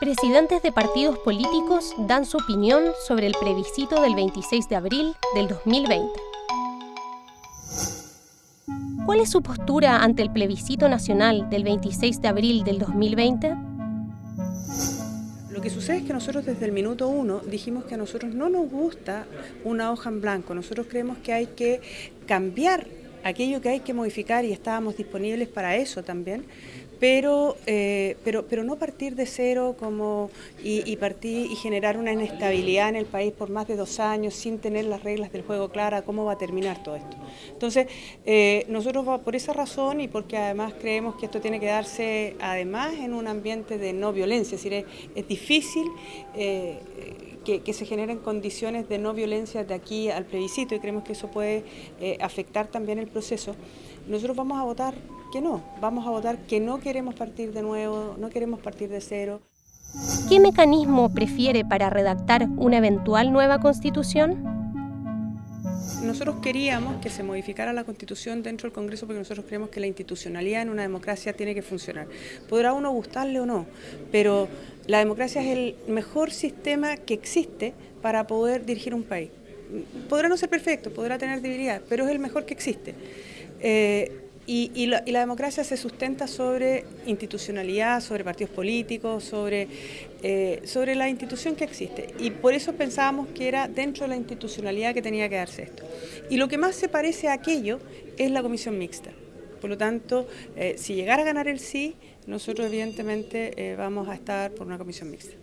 Presidentes de partidos políticos dan su opinión sobre el plebiscito del 26 de abril del 2020. ¿Cuál es su postura ante el plebiscito nacional del 26 de abril del 2020? Lo que sucede es que nosotros desde el minuto uno dijimos que a nosotros no nos gusta una hoja en blanco, nosotros creemos que hay que cambiar aquello que hay que modificar y estábamos disponibles para eso también, pero, eh, pero, pero no partir de cero como y, partir y generar una inestabilidad en el país por más de dos años sin tener las reglas del juego claras, cómo va a terminar todo esto. Entonces, eh, nosotros por esa razón y porque además creemos que esto tiene que darse además en un ambiente de no violencia, es decir, es, difícil eh, que, se generen condiciones de no violencia de aquí al plebiscito y creemos que eso puede afectar también el proceso. Nosotros vamos a votar que no, vamos a votar que no queremos partir de nuevo, no queremos partir de cero. ¿Qué mecanismo prefiere para redactar una eventual nueva constitución? Nosotros queríamos que se modificara la constitución dentro del Congreso porque nosotros creemos que la institucionalidad en una democracia tiene que funcionar. Podrá uno gustarle o no, pero la democracia es el mejor sistema que existe para poder dirigir un país. Podrá no ser perfecto, podrá tener debilidad, pero es el mejor que existe. Eh, y, la, democracia se sustenta sobre institucionalidad, sobre partidos políticos, sobre, eh, sobre la institución que existe. Y por eso pensábamos que era dentro de la institucionalidad que tenía que darse esto. Y lo que más se parece a aquello es la comisión mixta. Por lo tanto, eh, si llegara a ganar el sí, nosotros evidentemente vamos a estar por una comisión mixta.